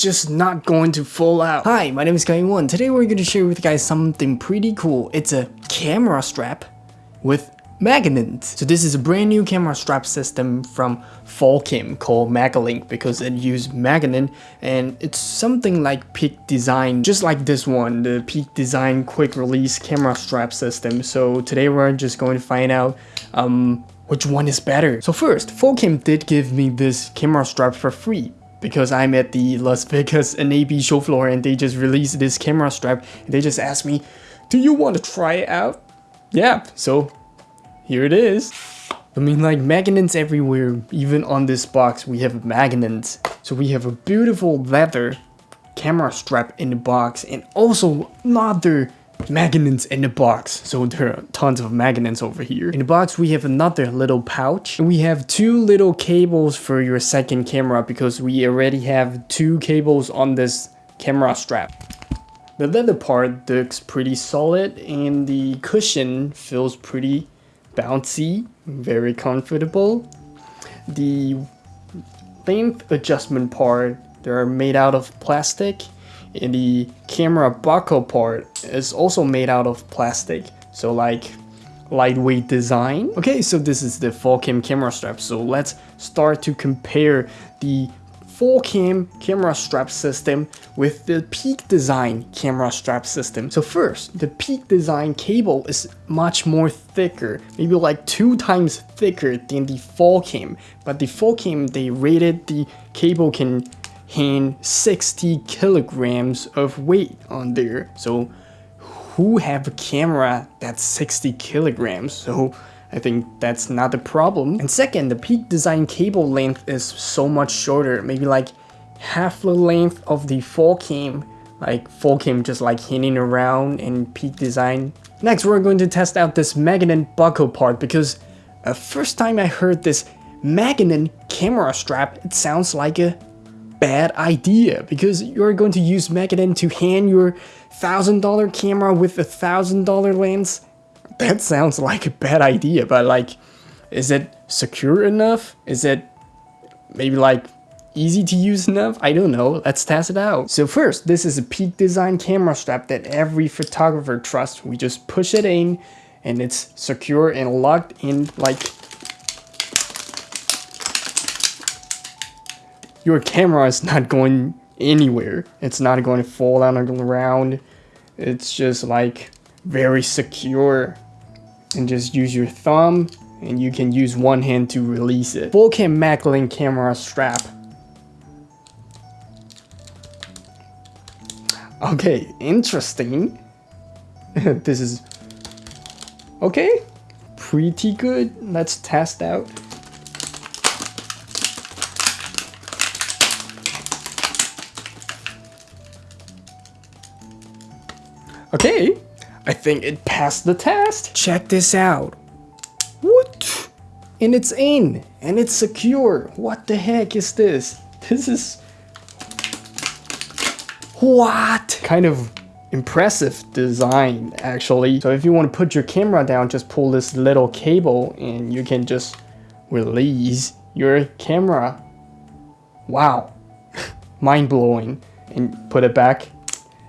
just not going to fall out. Hi, my name is Kai One. Today we're going to share with you guys something pretty cool. It's a camera strap with Magnets. So this is a brand new camera strap system from Falcam called Magalink because it used magnet and it's something like Peak Design, just like this one, the Peak Design quick release camera strap system. So today we're just going to find out um, which one is better. So first, Falcam did give me this camera strap for free because I'm at the Las Vegas NAB show floor and they just released this camera strap and they just asked me, do you want to try it out? Yeah, so here it is. I mean like magnets everywhere, even on this box we have magnets. So we have a beautiful leather camera strap in the box and also another magnets in the box. So there are tons of magnets over here. In the box we have another little pouch. And we have two little cables for your second camera because we already have two cables on this camera strap. The leather part looks pretty solid and the cushion feels pretty bouncy, very comfortable. The length adjustment part, they're made out of plastic. And the camera buckle part is also made out of plastic. So like lightweight design. Okay, so this is the Falcam camera strap. So let's start to compare the Falcam camera strap system with the Peak Design camera strap system. So first, the Peak Design cable is much more thicker, maybe like two times thicker than the Falcam. But the Falcam, they rated the cable can handle 60 kilograms of weight on there. So who have a camera that's 60 kilograms? So I think that's not the problem. And second, the Peak Design cable length is so much shorter, maybe like half the length of the Falcam, like Falcam just like hanging around in Peak Design. Next, we're going to test out this magnet buckle part because uh, first time I heard this magnet camera strap, it sounds like a bad idea because you're going to use magnet to hand your thousand dollar camera with a thousand dollar lens that sounds like a bad idea, but like, is it secure enough? Is it maybe like easy to use enough? I don't know. Let's test it out. So first, this is a Peak Design camera strap that every photographer trusts. We just push it in and it's secure and locked in like your camera is not going anywhere. It's not going to fall down on the ground. It's just like very secure and just use your thumb and you can use one hand to release it. Falcam Maglink camera strap. Okay, interesting. this is okay, pretty good. Let's test out. Okay, I think it passed the test. Check this out. What? And it's in, and it's secure. What the heck is this? This is... What? Kind of impressive design, actually. So if you want to put your camera down, just pull this little cable and you can just release your camera. Wow. Mind-blowing. And put it back.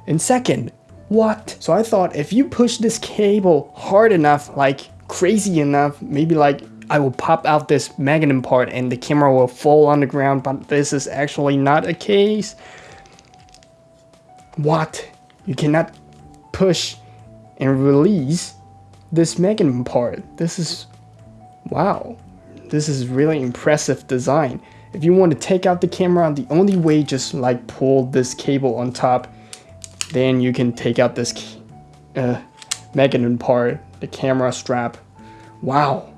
In second, what? So I thought if you push this cable hard enough, like crazy enough, maybe like I will pop out this magnet part and the camera will fall on the ground, but this is actually not a case. What? You cannot push and release this magnet part. This is, wow. This is really impressive design. If you want to take out the camera, the only way just like pull this cable on top then you can take out this uh, magnet part, the camera strap. Wow.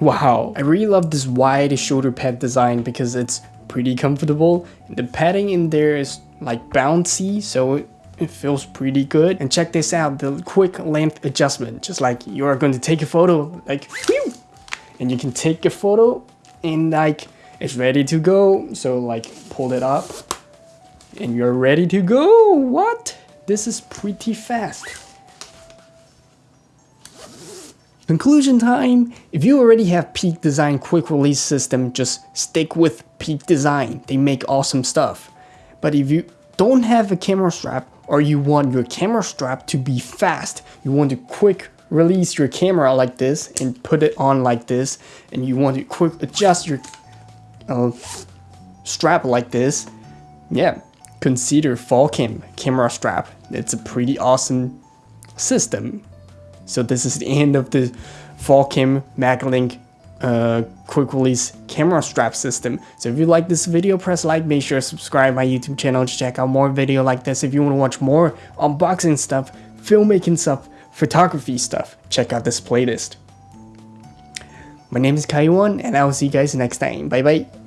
Wow. I really love this wide shoulder pad design because it's pretty comfortable. The padding in there is like bouncy, so it feels pretty good. And check this out, the quick length adjustment. Just like you're going to take a photo, like, whew, and you can take a photo and like, it's ready to go. So like, pull it up and you're ready to go. What? This is pretty fast. Conclusion time. If you already have Peak Design quick release system, just stick with Peak Design. They make awesome stuff. But if you don't have a camera strap or you want your camera strap to be fast, you want to quick release your camera like this and put it on like this and you want to quick adjust your uh, strap like this, yeah, consider Falcam camera strap. It's a pretty awesome system. So this is the end of the Falcam MagLink uh, quick release camera strap system. So if you like this video, press like, make sure to subscribe my YouTube channel to check out more video like this. If you want to watch more unboxing stuff, filmmaking stuff, photography stuff, check out this playlist. My name is Kaiwan and I will see you guys next time. Bye bye.